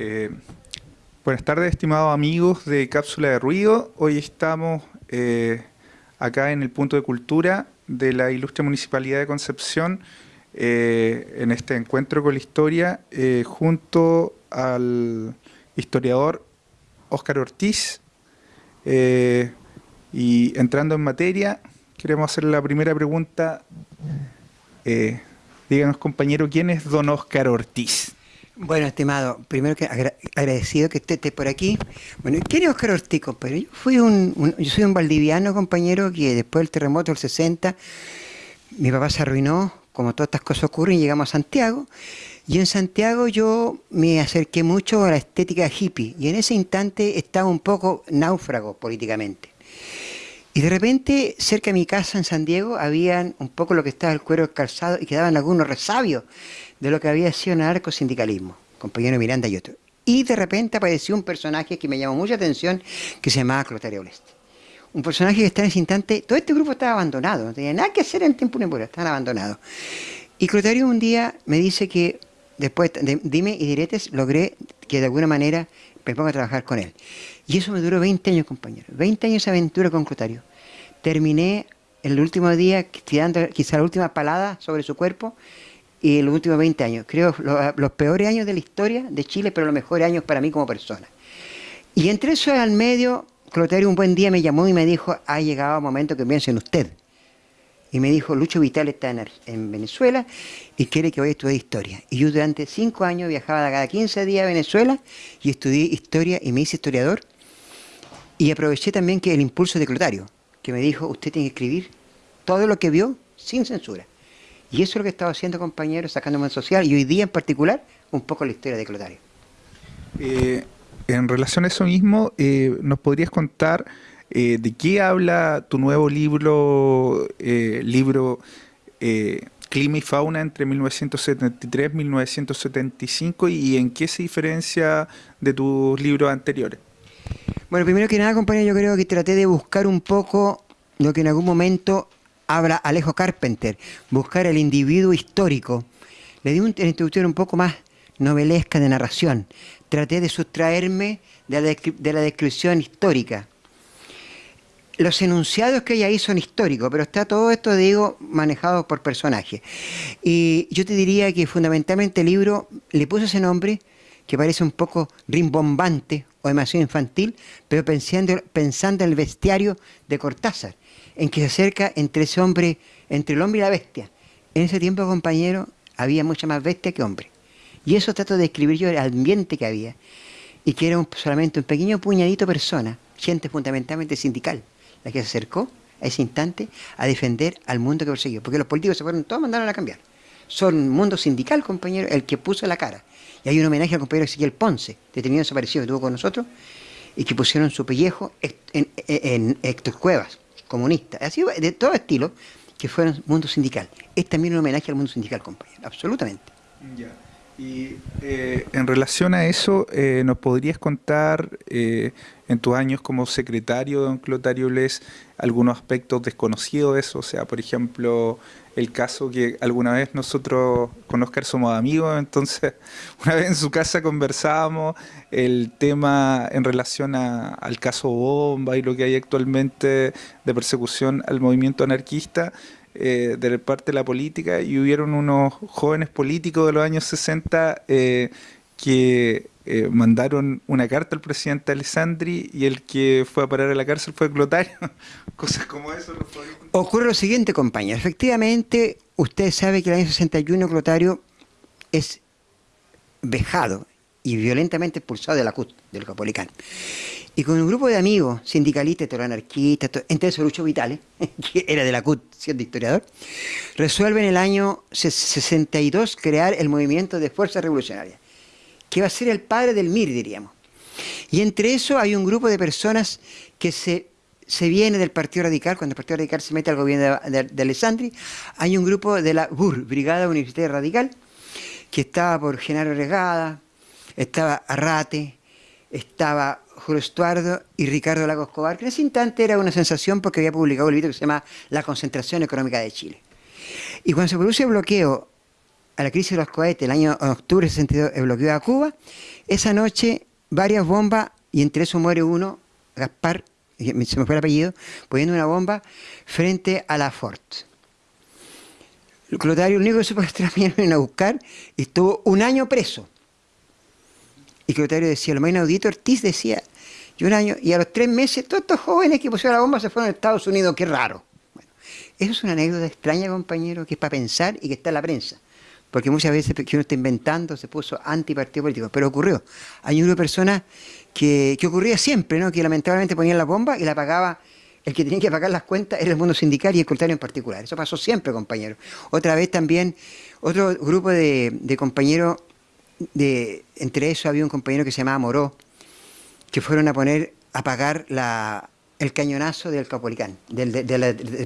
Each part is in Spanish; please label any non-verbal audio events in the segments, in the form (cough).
Eh, buenas tardes, estimados amigos de Cápsula de Ruido. Hoy estamos eh, acá en el punto de cultura de la ilustre Municipalidad de Concepción eh, en este encuentro con la historia junto al historiador Óscar Ortiz. y entrando en materia, queremos hacer la primera pregunta. díganos, compañero, ¿quién es don Óscar Ortiz? Bueno, estimado, primero que agradecido que esté, por aquí. Bueno, ¿quién es Oscar Ortiz, compañero? Yo, fui un, yo soy un valdiviano, compañero, que después del terremoto del 60, mi papá se arruinó, como todas estas cosas ocurren, llegamos a Santiago. Y en Santiago yo me acerqué mucho a la estética hippie, y en ese instante estaba un poco náufrago políticamente. Y de repente, cerca de mi casa en San Diego, habían un poco lo que estaba el cuero calzado y quedaban algunos resabios de lo que había sido narcosindicalismo, compañero Miranda y otro. Y de repente apareció un personaje que me llamó mucha atención, que se llamaba Clotario Bleste. Un personaje que está en ese instante, todo este grupo estaba abandonado, no tenía nada que hacer en tiempo ni estaban abandonados. Y Clotario un día me dice que, después de dime y diretes, logré que de alguna manera me ponga a trabajar con él. Y eso me duró 20 años, compañero. 20 años de aventura con Clotario. Terminé el último día tirando quizá la última palada sobre su cuerpo y los últimos 20 años. Creo los, peores años de la historia de Chile, pero los mejores años para mí como persona. Y entre eso al medio, Clotario un buen día me llamó y me dijo, ha llegado el momento que piense en usted. Y me dijo, Lucho Vital está en, Venezuela y quiere que vaya a estudiar historia. Y yo durante cinco años viajaba cada 15 días a Venezuela y estudié historia y me hice historiador. Y aproveché también que el impulso de Clotario, que me dijo, usted tiene que escribir todo lo que vio sin censura. Y eso es lo que estaba haciendo, compañeros, sacando más social, y hoy día en particular, un poco la historia de Clotario. Eh, en relación a eso mismo, eh, ¿nos podrías contar eh, de qué habla tu nuevo libro, libro Clima y Fauna entre 1973 y 1975 y en qué se diferencia de tus libros anteriores? Bueno, primero que nada, compañero, yo creo que traté de buscar un poco lo que en algún momento habla Alejo Carpenter, buscar el individuo histórico. Le di una introducción un poco más novelesca de narración. Traté de sustraerme de la, descripción histórica. Los enunciados que hay ahí son históricos, pero está todo esto, digo, manejado por personajes. Y yo te diría que fundamentalmente el libro le puse ese nombre, que parece un poco rimbombante o demasiado infantil, pero pensando, pensando en el bestiario de Cortázar en que se acerca entre ese hombre, entre el hombre y la bestia. En ese tiempo, compañero, había mucha más bestia que hombre. Y eso trato de describir yo el ambiente que había. Y que era solamente un pequeño puñadito de personas, gente fundamentalmente sindical, la que se acercó a ese instante a defender al mundo que perseguía. Porque los políticos se fueron, todos mandaron a cambiar. Son un mundo sindical, compañero, el que puso la cara. Y hay un homenaje al compañero Ezequiel Ponce, detenido desaparecido que estuvo con nosotros, y que pusieron su pellejo en, en, en Héctor Cuevas comunistas, así de todo estilo, que fueron mundo sindical. Es también un homenaje al mundo sindical, compañero, absolutamente. Y eh, en relación a eso, eh, ¿nos podrías contar eh, en tus años como secretario de don Clotario Les algunos aspectos desconocidos de eso? O sea, por ejemplo, el caso que alguna vez nosotros con Oscar somos amigos, entonces (laughs) una vez en su casa conversábamos el tema en relación al caso Bomba y lo que hay actualmente de persecución al movimiento anarquista eh, de parte de la política y hubieron unos jóvenes políticos de los años 60 eh, que eh, mandaron una carta al presidente Alessandri y el que fue a parar a la cárcel fue Clotario. (laughs) Cosas como eso. Ocurre lo siguiente, compañero. Efectivamente, usted sabe que el año 61 Clotario es vejado y violentamente expulsado de la CUT, del Capolicán. Y con un grupo de amigos, sindicalistas, anarquistas, entre esos Lucho Vitales, (laughs) que era de la CUT, siendo historiador, resuelven en el año 62 crear el movimiento de Fuerza Revolucionaria, que va a ser el padre del MIR, diríamos. Y entre eso hay un grupo de personas que se, se viene del Partido Radical, cuando el Partido Radical se mete al gobierno de, de, Alessandri, hay un grupo de la BUR, Brigada Universitaria Radical, que estaba por Genaro Regada, estaba Arrate, estaba Julio Estuardo y Ricardo Lagos Escobar, que en ese instante era una sensación porque había publicado un libro que se llama La concentración económica de Chile. Y cuando se produce el bloqueo a la crisis de los cohetes, el año octubre del 62, el bloqueo a Cuba, esa noche varias bombas, y entre eso muere uno, Gaspar, se me fue el apellido, poniendo una bomba frente a la Fort. Clotario, el único que supo que a buscar y estuvo un año preso. Y Clotario decía, lo más inaudito, Ortiz decía, y un año, y a los tres meses todos estos jóvenes que pusieron la bomba se fueron a Estados Unidos, qué raro. Bueno, eso es una anécdota extraña, compañero, que es para pensar y que está en la prensa. Porque muchas veces que uno está inventando se puso antipartido político, pero ocurrió. Hay un grupo de personas que, que ocurría siempre, ¿no? que lamentablemente ponían la bomba y la pagaba el que tenía que pagar las cuentas era el mundo sindical y el contrario en particular. Eso pasó siempre, compañero. Otra vez también, otro grupo de, de compañeros, de, entre esos había un compañero que se llamaba Moró, que fueron a poner, a pagar la, el cañonazo del Capolicán, del,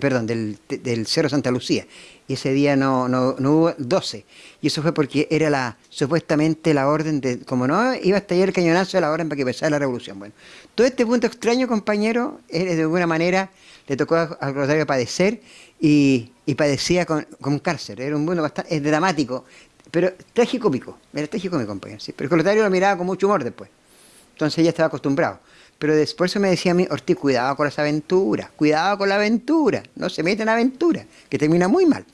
perdón, del, Cerro Santa Lucía. Y ese día no, no, no, hubo 12. Y eso fue porque era la supuestamente la orden de, como no iba a estallar el cañonazo, la orden para que empezara la revolución. Bueno, todo este punto extraño, compañero, de alguna manera le tocó al Rosario padecer y, padecía con, con, cárcel. Era un mundo bastante dramático, pero trágico-cómico. Era trágico-cómico, compañero. Sí. Pero el Rosario lo miraba con mucho humor después. Entonces ya estaba acostumbrado. Pero después se me decía a mí, Ortiz, cuidado con las aventuras, cuidado con la aventura, no se meten en aventura, que termina muy mal.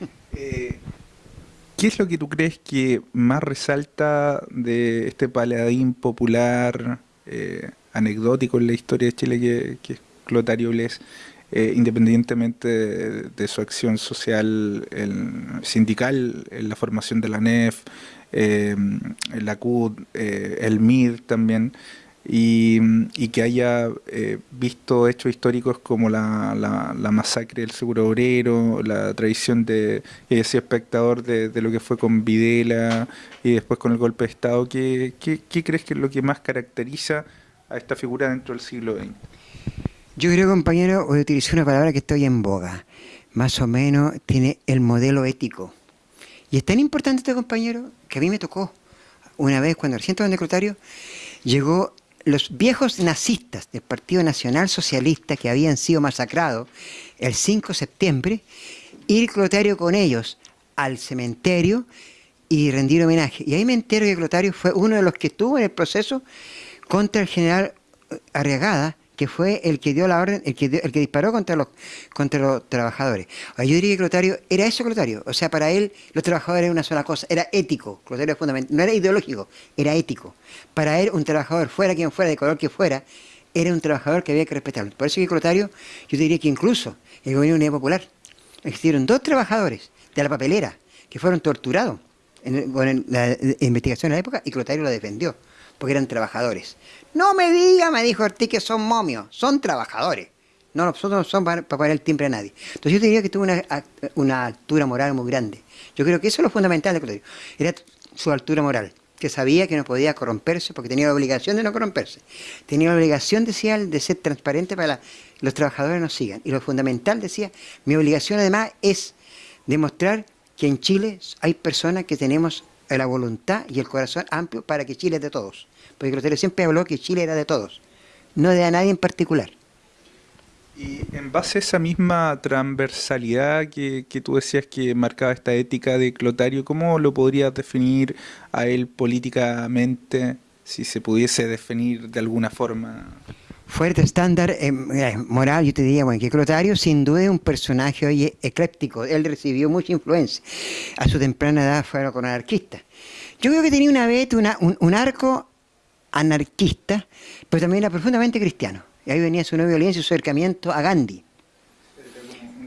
(laughs) Eh, ¿Qué es lo que tú crees que más resalta de este paladín popular, eh, anecdótico en la historia de Chile, que, es Clotario Bles, eh, independientemente de, su acción social sindical, en la formación de la NEF, en la CUD, el MID también, y, que haya eh, visto hechos históricos como la, la, masacre del seguro obrero, la tradición de ese espectador de, de, lo que fue con Videla y después con el golpe de Estado. ¿Qué, qué, qué crees que es lo que más caracteriza a esta figura dentro del siglo XX? Yo creo, compañero, voy a utilizar una palabra que estoy en boga. Más o menos tiene el modelo ético. Y es tan importante este compañero que a mí me tocó una vez cuando recién estaba en el llegó los viejos nazistas del Partido Nacional Socialista que habían sido masacrados el 5 de septiembre, ir Clotario con ellos al cementerio y rendir homenaje. Y ahí me entero que Clotario fue uno de los que estuvo en el proceso contra el general Arriagada, que fue el que dio la orden, el que, el que disparó contra los, contra los trabajadores. yo diría que Clotario era eso Clotario, o sea, para él los trabajadores eran una sola cosa, era ético, Clotario fundamental, no era ideológico, era ético. Para él un trabajador, fuera quien fuera, de color que fuera, era un trabajador que había que respetarlo. Por eso que Clotario, yo diría que incluso en el gobierno de Unidad Popular, existieron dos trabajadores de la papelera que fueron torturados en, la investigación de la época y Clotario lo defendió, porque eran trabajadores. No me diga, me dijo Ortiz, que son momios, son trabajadores. No, nosotros no son para, para, el timbre a nadie. Entonces yo diría que tuvo una, una, altura moral muy grande. Yo creo que eso es lo fundamental de Clotario. Era su altura moral, que sabía que no podía corromperse porque tenía la obligación de no corromperse. Tenía la obligación, decía de ser transparente para que los trabajadores nos sigan. Y lo fundamental, decía, mi obligación además es demostrar que en Chile hay personas que tenemos la voluntad y el corazón amplio para que Chile es de todos porque Clotario siempre habló que Chile era de todos, no de a nadie en particular. Y en base a esa misma transversalidad que, que, tú decías que marcaba esta ética de Clotario, ¿cómo lo podrías definir a él políticamente, si se pudiese definir de alguna forma? Fuerte estándar eh, moral, yo te diría, bueno, que Clotario sin duda es un personaje hoy ecléptico, él recibió mucha influencia. A su temprana edad fue con anarquista. Yo creo que tenía una vez una, un, un arco anarquista, pero también era profundamente cristiano. Y ahí venía su nueva violencia y su acercamiento a Gandhi.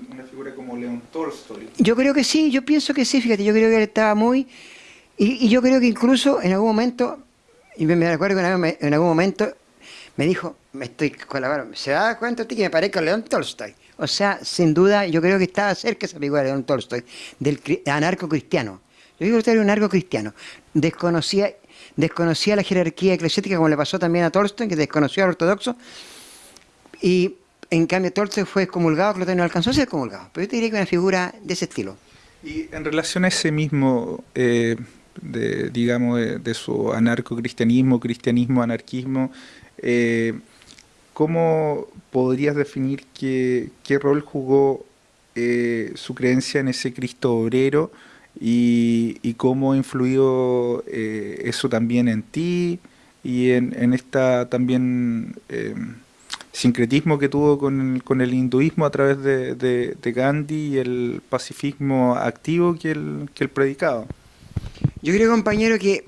Una figura como León Tolstoy. Yo creo que sí, yo pienso que sí, fíjate, yo creo que él estaba muy... Y, yo creo que incluso en algún momento, y me, acuerdo que en algún momento me dijo, me estoy colaborando, ¿se da cuenta ti que me parezco a León Tolstoy? O sea, sin duda, yo creo que estaba cerca esa figura de León Tolstoy, del anarco cristiano. Yo digo que usted era un anarco cristiano. Desconocía desconocía la jerarquía eclesiástica, como le pasó también a Tolstoy, que desconoció al ortodoxo, y en cambio Tolstoy fue excomulgado, Clotario no alcanzó a ser excomulgado. Pero yo te diría que una figura de ese estilo. Y en relación a ese mismo, eh, de, digamos, de, su anarco-cristianismo, cristianismo-anarquismo, eh, ¿cómo podrías definir qué, qué rol jugó eh, su creencia en ese Cristo obrero y, cómo ha influido eh, eso también en ti y en, en esta también eh, sincretismo que tuvo con, con, el hinduismo a través de, de, Gandhi y el pacifismo activo que él, que él predicaba. Yo creo, compañero, que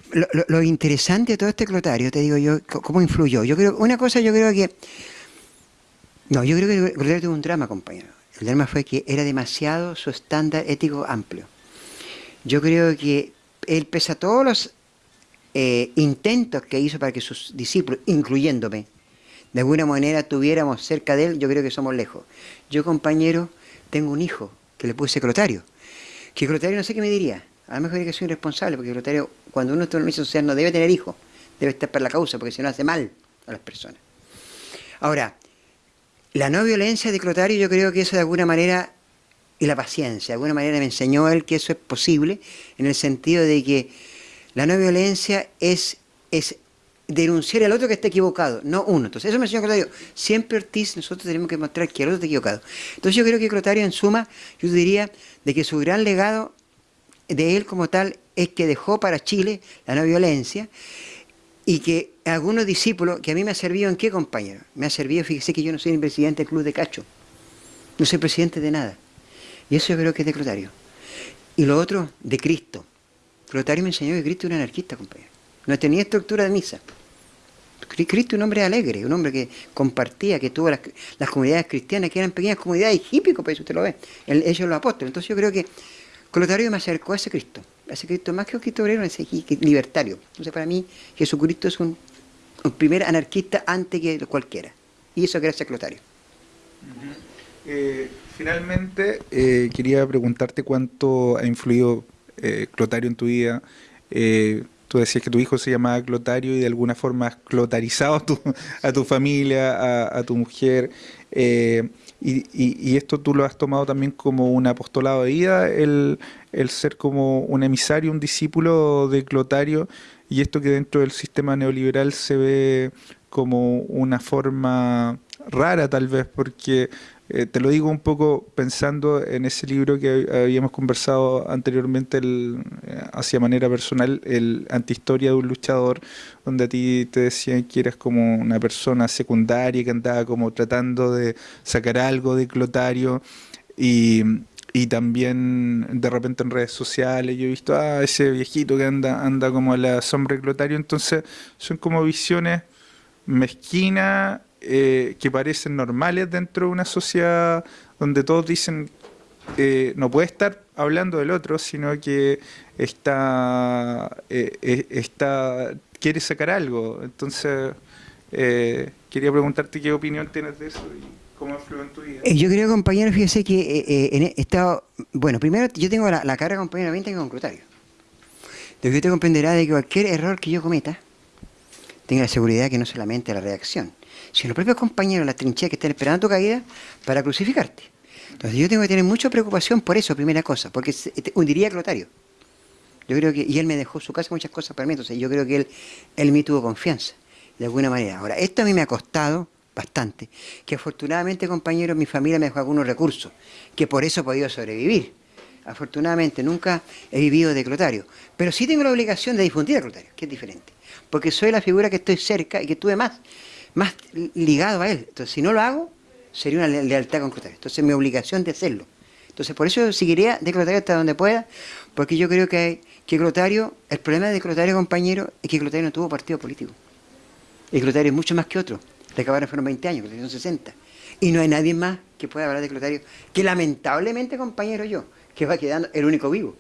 lo, interesante de todo este clotario, te digo yo, cómo influyó. Yo creo, una cosa yo creo que... No, yo creo que el clotario tuvo un drama, compañero. El drama fue que era demasiado su estándar ético amplio. Yo creo que él, pese a todos los eh, intentos que hizo para que sus discípulos, incluyéndome, de alguna manera tuviéramos cerca de él, yo creo que somos lejos. Yo, compañero, tengo un hijo que le puse Clotario. Que Clotario no sé qué me diría. A lo mejor diría que soy irresponsable, porque Clotario, cuando uno está en una misión social, no debe tener hijos. Debe estar por la causa, porque si no hace mal a las personas. Ahora, la no violencia de Clotario, yo creo que eso de alguna manera y la paciencia. De alguna manera me enseñó él que eso es posible, en el sentido de que la no violencia es, es denunciar al otro que está equivocado, no uno. Entonces eso me enseñó Clotario. Siempre Ortiz, nosotros tenemos que mostrar que el otro está equivocado. Entonces yo creo que Clotario en suma, yo diría de que su gran legado de él como tal es que dejó para Chile la no violencia y que algunos discípulos, que a mí me ha servido en qué compañero, me ha servido, fíjese que yo no soy el presidente del club de Cacho, no soy presidente de nada, y eso yo creo que es de Clotario. Y lo otro, de Cristo. Clotario me enseñó que Cristo era un anarquista, compañero. No tenía estructura de misa. Cristo un hombre alegre, un hombre que compartía, que tuvo las, comunidades cristianas, que eran pequeñas comunidades hípicas, pues usted lo ve, ellos los apóstoles. Entonces yo creo que Clotario me acercó a ese Cristo, a ese Cristo más que un Cristo obrero, ese libertario. Entonces para mí Jesucristo es un, primer anarquista antes que cualquiera. Y eso gracias a Clotario. Eh, finalmente, eh, quería preguntarte cuánto ha influido eh, Clotario en tu vida. tú decías que tu hijo se llamaba Clotario y de alguna forma has clotarizado a tu, a tu familia, a, tu mujer. Y, esto tú lo has tomado también como un apostolado de vida, el, el ser como un emisario, un discípulo de Clotario, y esto que dentro del sistema neoliberal se ve como una forma rara tal vez, porque eh, te lo digo un poco pensando en ese libro que habíamos conversado anteriormente el, eh, hacia manera personal, el Antihistoria de un luchador, donde a ti te decían que eras como una persona secundaria que andaba como tratando de sacar algo de Clotario. Y, y también de repente en redes sociales yo he visto ah, ese viejito que anda, anda como a la sombra de Clotario, entonces son como visiones mezquinas eh, que parecen normales dentro de una sociedad donde todos dicen eh, no puede estar hablando del otro, sino que está, eh, está quiere sacar algo. Entonces, quería preguntarte qué opinión tienes de eso y cómo influye en tu vida. Yo creo, compañero, fíjese que en estado... Bueno, primero yo tengo la, la carga, compañero, 20 con Clotario. De que usted comprenderá de que cualquier error que yo cometa, tenga la seguridad que no solamente la reacción, sino los propios compañeros de la trinchera que están esperando tu caída para crucificarte. Entonces yo tengo que tener mucha preocupación por eso, primera cosa, porque hundiría a Clotario. Yo creo que, y él me dejó su casa muchas cosas para mí, entonces yo creo que él, él me tuvo confianza, de alguna manera. Ahora, esto a mí me ha costado bastante, que afortunadamente, compañeros, mi familia me dejó algunos recursos, que por eso he podido sobrevivir. Afortunadamente, nunca he vivido de Clotario, pero sí tengo la obligación de difundir a Clotario, que es diferente, porque soy la figura que estoy cerca y que tuve más más ligado a él. Entonces, si no lo hago, sería una lealtad con Clotario. Entonces, mi obligación de hacerlo. Entonces, por eso seguiría de Clotario hasta donde pueda, porque yo creo que, que Clotario, el problema de Clotario, compañero, es que Clotario no tuvo partido político. Y Clotario es mucho más que otro. Le acabaron fueron 20 años, Clotario son 60. Y no hay nadie más que pueda hablar de Clotario, que lamentablemente, compañero, yo, que va quedando el único vivo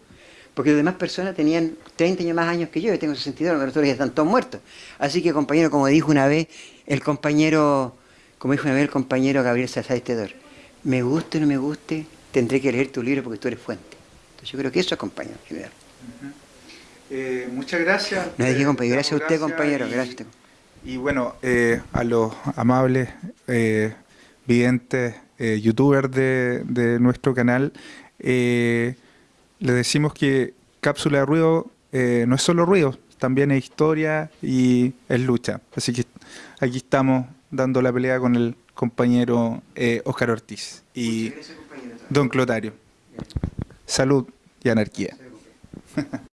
porque las demás personas tenían 30 años más años que yo, yo tengo 62, los otros ya están todos muertos. Así que, compañero, como dijo una vez el compañero, como dijo una vez el compañero Gabriel Salazar Estedor, me guste o no me guste, tendré que leer tu libro porque tú eres fuente. Entonces yo creo que eso es compañero general. Eh, muchas gracias. No dije compañero, gracias a usted compañero, gracias a usted. Y bueno, eh, a los amables eh, videntes, youtubers de, de, nuestro canal, le decimos que Cápsula de Ruido no es solo ruido, también es historia y es lucha. Así que aquí estamos dando la pelea con el compañero eh, Oscar Ortiz y don Clotario. Salud y anarquía. (laughs)